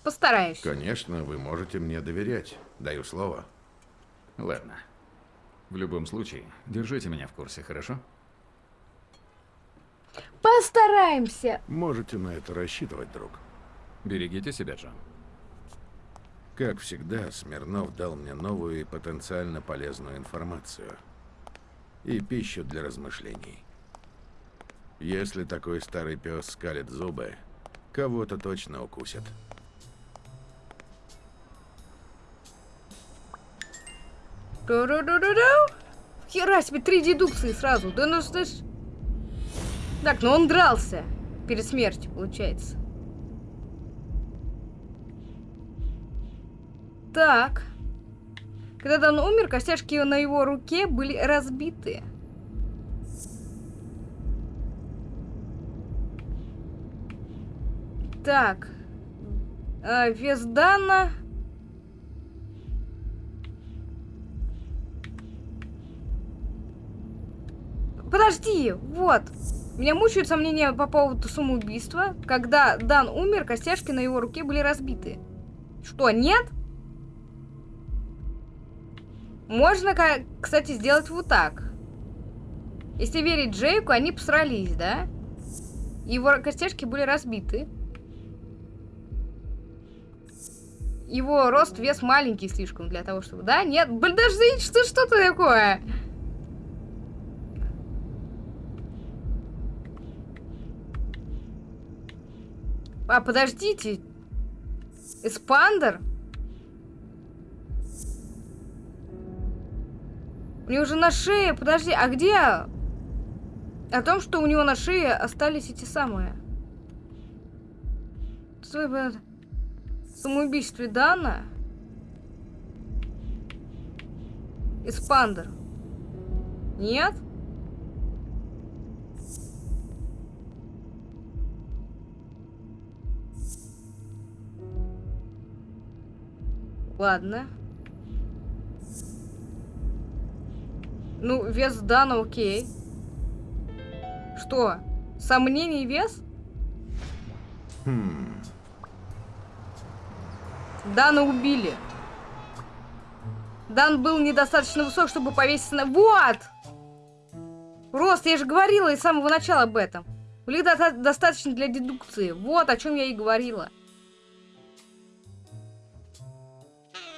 Постараюсь. Конечно, вы можете мне доверять. Даю слово. Ладно. В любом случае, держите меня в курсе, хорошо? Постараемся. Можете на это рассчитывать, друг. Берегите себя, Джон. Как всегда, Смирнов дал мне новую и потенциально полезную информацию. И пищу для размышлений. Если такой старый пес скалит зубы, кого-то точно укусит. Хера себе, три дедукции сразу. Да ну ж... Так, ну он дрался перед смертью, получается. Так. Когда он умер, костяшки на его руке были разбиты. Так. А, вес Дана... Подожди, вот. Меня мучают сомнения по поводу самоубийства. Когда Дан умер, костяшки на его руке были разбиты. Что, нет? Можно, кстати, сделать вот так. Если верить Джейку, они посрались, да? Его костяшки были разбиты. Его рост, вес маленький слишком для того, чтобы... Да? Нет? Подожди, что, что это такое? А, подождите. Эспандер? У него же на шее, подожди, а где? О том, что у него на шее остались эти самые. Самоубийстве Дана? Эспандер. Нет? Ладно. Ну, вес Дана окей. Что? Сомнений вес? Хм. Дана убили. Дан был недостаточно высок, чтобы повеситься на... Вот! Рост, я же говорила из самого начала об этом. Были до- достаточно для дедукции. Вот о чем я и говорила.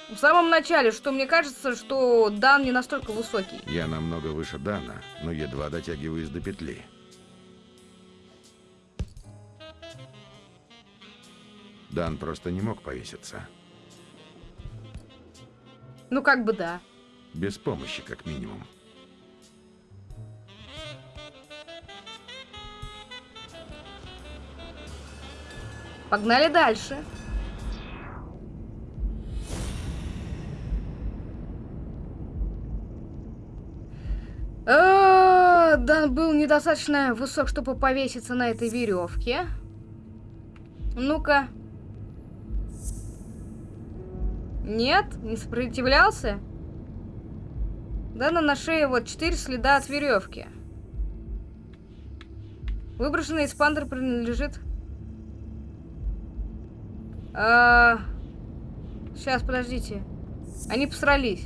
В самом начале, что мне кажется, что Дан не настолько высокий. Я намного выше Дана, но едва дотягиваюсь до петли. Дан просто не мог повеситься. Ну, как бы да. Без помощи, как минимум. Погнали дальше. Дан был недостаточно высок, чтобы повеситься на этой веревке. Ну-ка. Нет, не сопротивлялся. Дана на шее вот четыре следа от веревки. Выброшенный эспандер принадлежит а... Сейчас, подождите. Они посрались.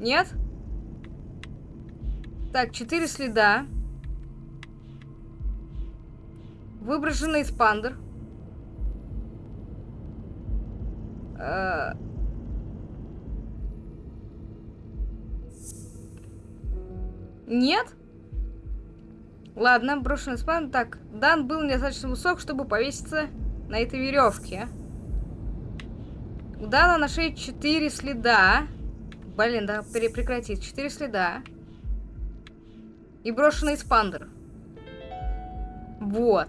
Нет? Так, четыре следа. Выброшенный эспандер. А... Нет? Ладно, брошенный эспандер. Так, Дан был недостаточно высок, чтобы повеситься на этой веревке. У Дана на шее 4 следа. Блин, да прекратить. 4 следа. И брошенный спандер. Вот.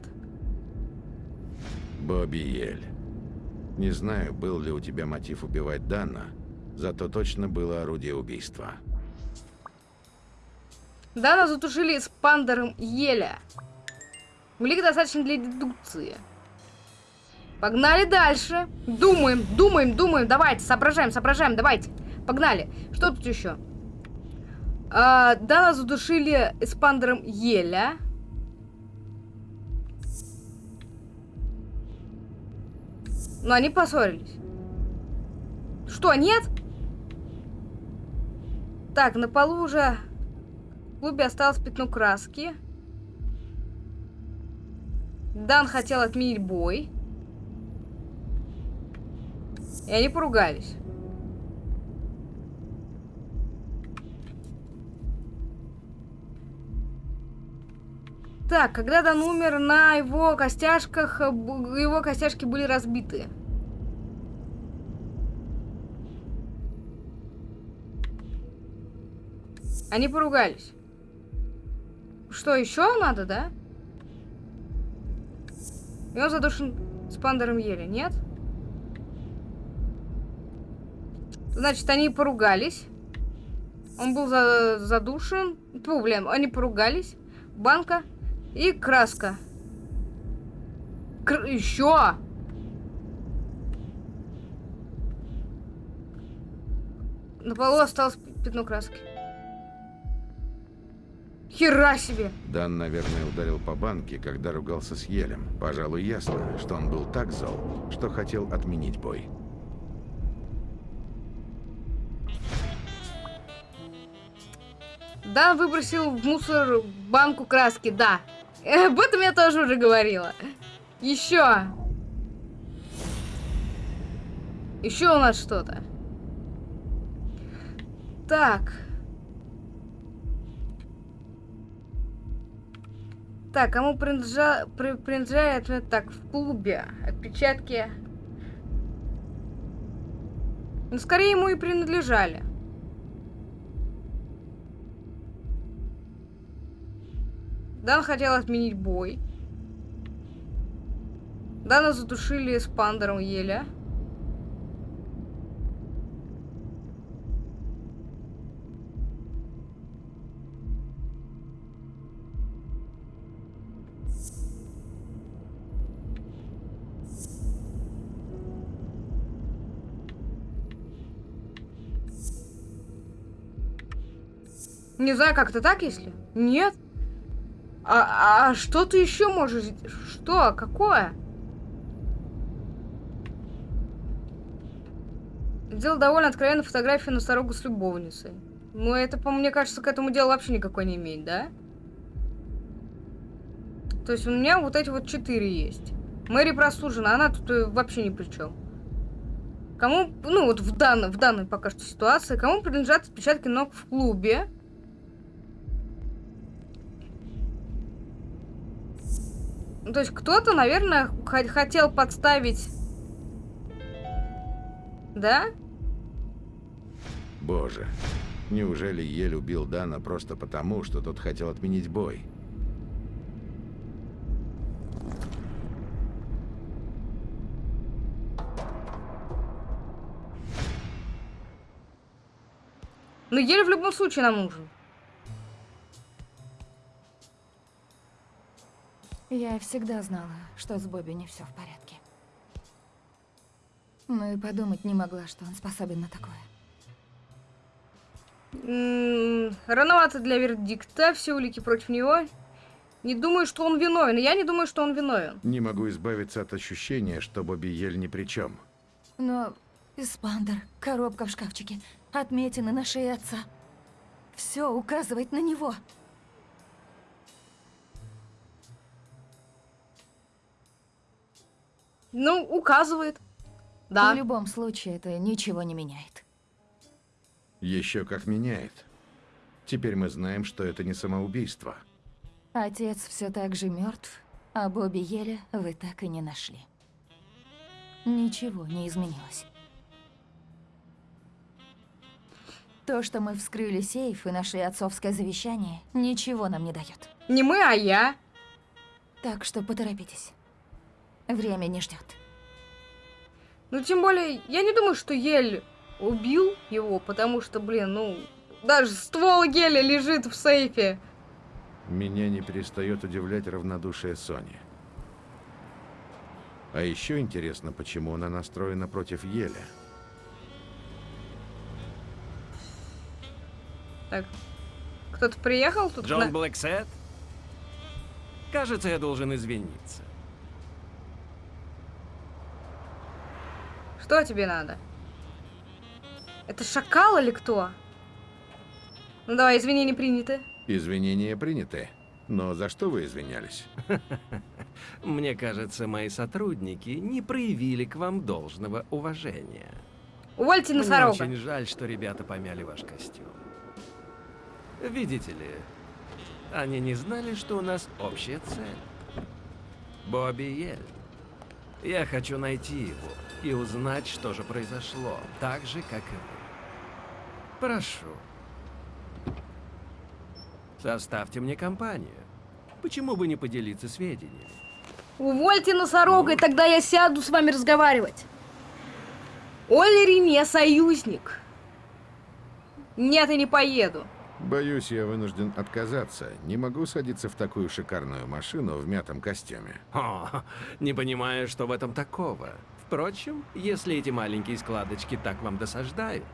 Бобби Ель. Не знаю, был ли у тебя мотив убивать Дана, зато точно было орудие убийства. Дана затушили спандером еля. Улик достаточно для дедукции. Погнали дальше. Думаем, думаем, думаем. Давайте, соображаем, соображаем. Давайте. Погнали. Что тут еще? А, Дана задушили эспандером еля. Но они поссорились. Что, нет? Так, на полу уже в клубе осталось пятно краски. Дан хотел отменить бой. И они поругались. Так, когда Дан умер, на его костяшках, э, его костяшки были разбиты. Они поругались. Что, еще надо, да? И он задушен с пандером ели, нет? Значит, они поругались. Он был за- задушен. Фу, блин, они поругались. Банка и краска. Кр- еще! На полу осталось пятно краски. Хера себе! Дан, наверное, ударил по банке, когда ругался с Елем. Пожалуй, ясно, что он был так зол, что хотел отменить бой. Да, выбросил в мусор банку краски, да. Об этом я тоже уже говорила. Еще. Еще у нас что-то. Так. Так, кому принадлежа... при- принадлежает... э, Так, в клубе. Отпечатки Ну, скорее ему и принадлежали. Дан хотел отменить бой. Дана задушили с пандером Еля. Не знаю, как-то так, если? Нет. А, а что ты еще можешь... Что? Какое? Сделал довольно откровенно фотографию носорога с любовницей. Ну, это, по мне кажется, к этому делу вообще никакой не имеет, да? То есть у меня вот эти вот четыре есть. Мэри прослужена, она тут э, вообще ни при чем. Кому, ну вот в данной, в данной пока что ситуации, кому принадлежат отпечатки ног в клубе? Ну, то есть кто-то, наверное, хотел подставить... Да? Боже, неужели Ель убил Дана просто потому, что тот хотел отменить бой? Но Ель в любом случае нам нужен. Я всегда знала, что с Бобби не все в порядке. Ну и подумать не могла, что он способен на такое. М -м, рановато для вердикта, все улики против него. Не думаю, что он виновен. Я не думаю, что он виновен. Не могу избавиться от ощущения, что Бобби Ель ни при чем. Но Испандер, коробка в шкафчике, отметины на шее отца. Все указывает на него. Ну, указывает. Да. В любом случае, это ничего не меняет. Еще как меняет. Теперь мы знаем, что это не самоубийство. Отец все так же мертв, а Бобби Еля вы так и не нашли. Ничего не изменилось. То, что мы вскрыли сейф и нашли отцовское завещание, ничего нам не дает. Не мы, а я. Так что поторопитесь. Время не ждет. Ну, тем более, я не думаю, что Ель убил его, потому что, блин, ну, даже ствол Геля лежит в сейфе. Меня не перестает удивлять равнодушие Сони. А еще интересно, почему она настроена против Еля. Так, кто-то приехал тут? Джон на... Блэксет? Кажется, я должен извиниться. Что тебе надо? Это шакал или кто? Ну давай, извинения приняты. Извинения приняты. Но за что вы извинялись? [laughs] Мне кажется, мои сотрудники не проявили к вам должного уважения. Увольте Мне носорога. очень жаль, что ребята помяли ваш костюм. Видите ли, они не знали, что у нас общая цель. Бобби Ель. Я хочу найти его и узнать, что же произошло, так же, как и вы. Прошу. Составьте мне компанию. Почему бы не поделиться сведениями? Увольте носорога, и тогда я сяду с вами разговаривать. Олери не союзник. Нет, и не поеду. Боюсь, я вынужден отказаться. Не могу садиться в такую шикарную машину в мятом костюме. О, не понимаю, что в этом такого. Впрочем, если эти маленькие складочки так вам досаждают...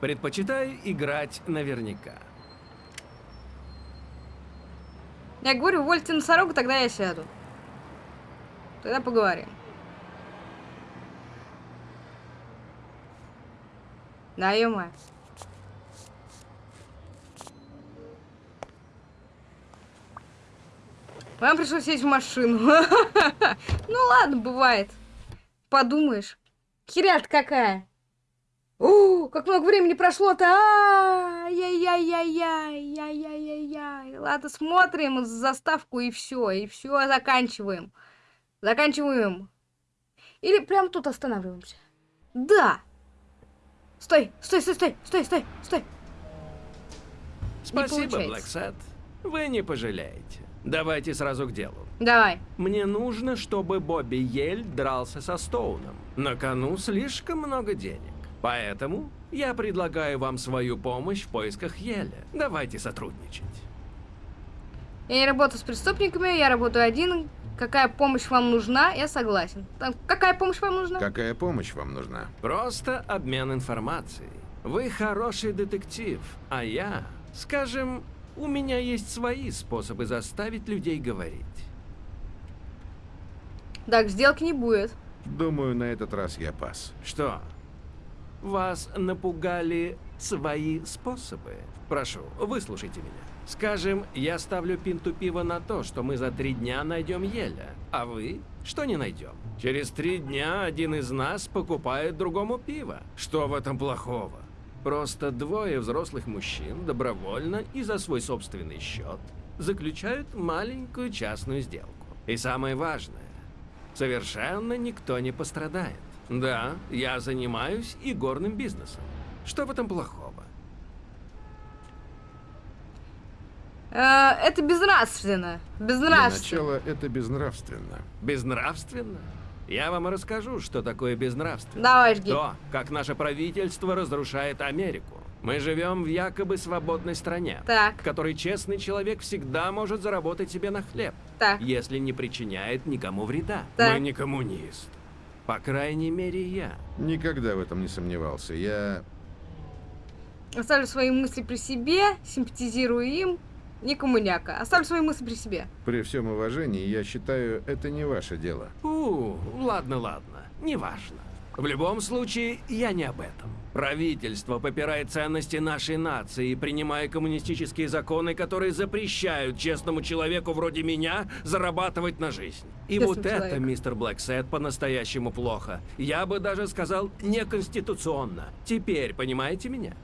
Предпочитаю играть наверняка. Я говорю, увольте носорога, тогда я сяду. Тогда поговорим. Да, ё Вам пришлось сесть в машину. [laughs] ну ладно, бывает. Подумаешь. Херят какая. О, как много времени прошло-то. Ай-яй-яй-яй-яй. Ладно, смотрим заставку и все. И все, заканчиваем. Заканчиваем. Или прямо тут останавливаемся. Да. Стой, стой, стой, стой, стой, стой, стой. Спасибо. Блэксет. Вы не пожалеете. Давайте сразу к делу. Давай. Мне нужно, чтобы Бобби Ель дрался со Стоуном. На кону слишком много денег. Поэтому я предлагаю вам свою помощь в поисках Еля. Давайте сотрудничать. Я не работаю с преступниками, я работаю один. Какая помощь вам нужна, я согласен. Так, какая помощь вам нужна? Какая помощь вам нужна? Просто обмен информацией. Вы хороший детектив, а я, скажем, у меня есть свои способы заставить людей говорить. Так, сделки не будет. Думаю, на этот раз я пас. Что? Вас напугали свои способы? Прошу, выслушайте меня. Скажем, я ставлю пинту пива на то, что мы за три дня найдем Еля, а вы что не найдем. Через три дня один из нас покупает другому пиво. Что в этом плохого? Просто двое взрослых мужчин добровольно и за свой собственный счет заключают маленькую частную сделку. И самое важное, совершенно никто не пострадает. Да, я занимаюсь и горным бизнесом. Что в этом плохого? Э, это безнравственно. Для Безнравственно. начала это безнравственно. Безнравственно? Я вам расскажу, что такое безнравственно. Давай, жги. То, как наше правительство разрушает Америку. Мы живем в якобы свободной стране, Так. в которой честный человек всегда может заработать себе на хлеб, Так. если не причиняет никому вреда. Так. Мы не коммунист. По крайней мере, я. Никогда в этом не сомневался. Я... Оставлю свои мысли при себе, симпатизирую им. Не коммуняка. Оставлю свои мысли при себе. При всем уважении, я считаю, это не ваше дело. У, ладно, ладно, неважно. В любом случае, я не об этом. Правительство попирает ценности нашей нации, принимая коммунистические законы, которые запрещают честному человеку вроде меня зарабатывать на жизнь. И Честный вот это, человек. мистер Блэксет, по-настоящему плохо. Я бы даже сказал, неконституционно. Теперь понимаете меня?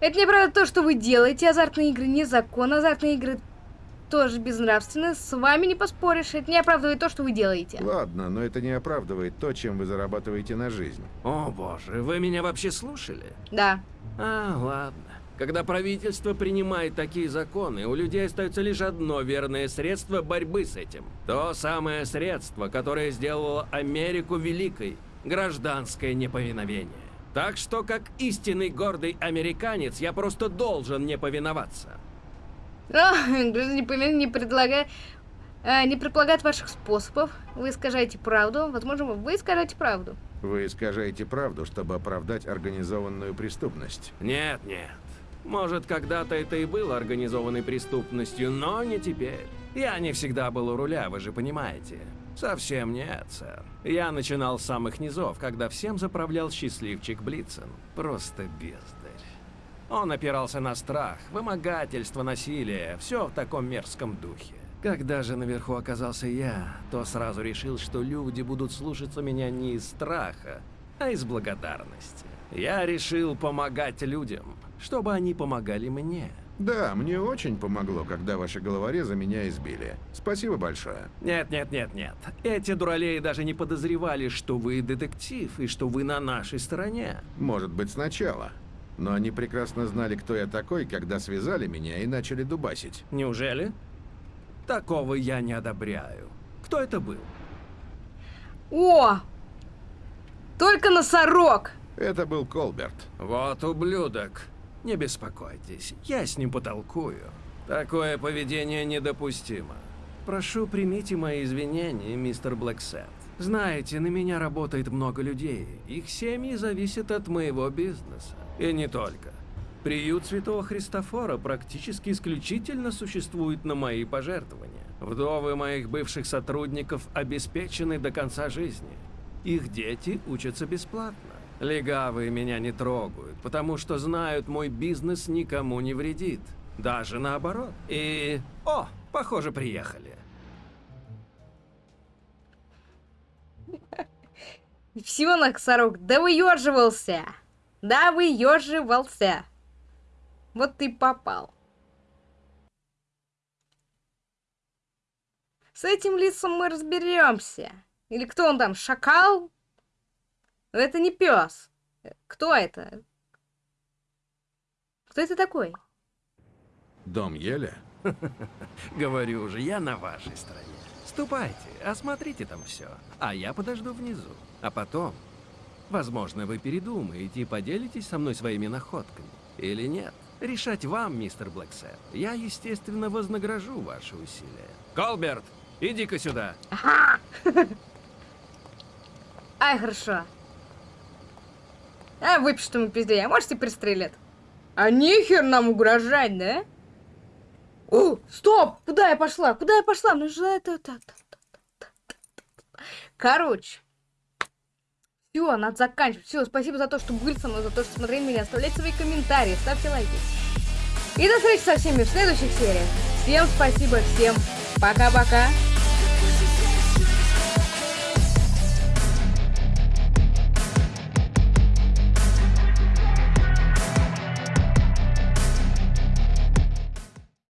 Это неправда то, что вы делаете. Азартные игры незаконны. Азартные игры тоже безнравственны. С вами не поспоришь. Это не оправдывает то, что вы делаете. Ладно, но это не оправдывает то, чем вы зарабатываете на жизнь. О боже, вы меня вообще слушали? Да. А, ладно. Когда правительство принимает такие законы, у людей остается лишь одно верное средство борьбы с этим. То самое средство, которое сделало Америку великой – гражданское неповиновение. Так что, как истинный гордый американец, я просто должен не повиноваться. А, не, предлагает... а, не предполагает ваших способов. Вы искажаете правду. Возможно, вы искажаете правду. Вы искажаете правду, чтобы оправдать организованную преступность. Нет, нет. Может, когда-то это и было организованной преступностью, но не теперь. Я не всегда был у руля, вы же понимаете. Совсем нет, сэр. Я начинал с самых низов, когда всем заправлял счастливчик Блицен. Просто бездарь. Он опирался на страх, вымогательство, насилие, все в таком мерзком духе. Когда же наверху оказался я, то сразу решил, что люди будут слушаться меня не из страха, а из благодарности. Я решил помогать людям, чтобы они помогали мне. Да, мне очень помогло, когда ваши головорезы меня избили. Спасибо большое. Нет, нет, нет, нет. Эти дуралеи даже не подозревали, что вы детектив и что вы на нашей стороне. Может быть, сначала. Но они прекрасно знали, кто я такой, когда связали меня и начали дубасить. Неужели? Такого я не одобряю. Кто это был? О! Только носорог! Это был Колберт. Вот ублюдок. Не беспокойтесь, я с ним потолкую. Такое поведение недопустимо. Прошу, примите мои извинения, мистер Блэксет. Знаете, на меня работает много людей. Их семьи зависят от моего бизнеса. И не только. Приют Святого Христофора практически исключительно существует на мои пожертвования. Вдовы моих бывших сотрудников обеспечены до конца жизни. Их дети учатся бесплатно. Легавые меня не трогают, потому что знают, мой бизнес никому не вредит. Даже наоборот. И... О, похоже, приехали. [laughs] Всего носорог. Да выеживался! Да выеживался! Вот ты попал. С этим лицом мы разберемся. Или кто он там, шакал? Но это не пес. Кто это? Кто это такой? Дом Еля? [laughs] Говорю же, я на вашей стороне. Ступайте, осмотрите там все, а я подожду внизу. А потом, возможно, вы передумаете и поделитесь со мной своими находками. Или нет. Решать вам, мистер Блэксет. Я, естественно, вознагражу ваши усилия. Колберт, иди-ка сюда. [laughs] Ай, хорошо. А, выпишет ему пизде, а можете пристрелят? А нехер нам угрожать, да? О, стоп! Куда я пошла? Куда я пошла? Ну же это- Короче. Все, надо заканчивать. Все, спасибо за то, что были со мной, за то, что смотрели меня. Оставляйте свои комментарии, ставьте лайки. И до встречи со всеми в следующих сериях. Всем спасибо, всем пока-пока.